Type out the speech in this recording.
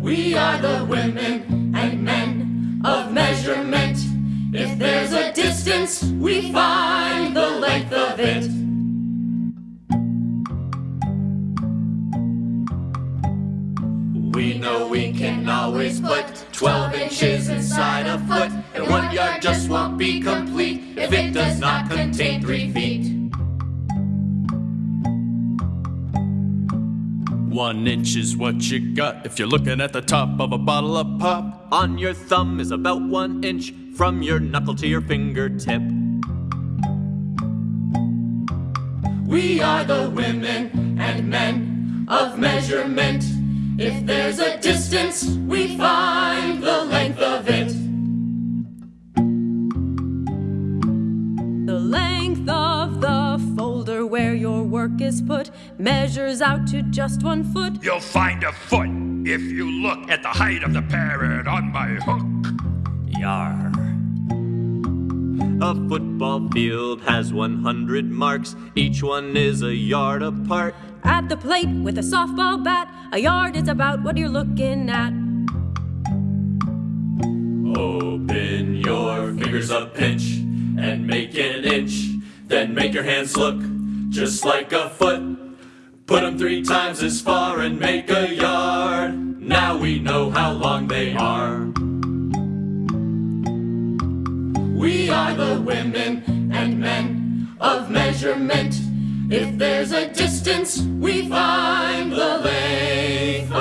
We are the women and men of measurement. If there's a distance, we find the length of it. We know we can always put 12 inches inside a foot, and one yard just won't be complete if it does not contain three feet. One inch is what you got if you're looking at the top of a bottle of pop. On your thumb is about one inch from your knuckle to your fingertip. We are the women and men of measurement. If there's a distance, we find the length of it. The length of work is put measures out to just one foot. You'll find a foot if you look at the height of the parrot on my hook. Yar. A football field has 100 marks, each one is a yard apart. At the plate with a softball bat, a yard is about what you're looking at. Open your fingers a pinch and make an inch. Then make your hands look just like a foot. Put them three times as far and make a yard. Now we know how long they are. We are the women and men of measurement. If there's a distance, we find the length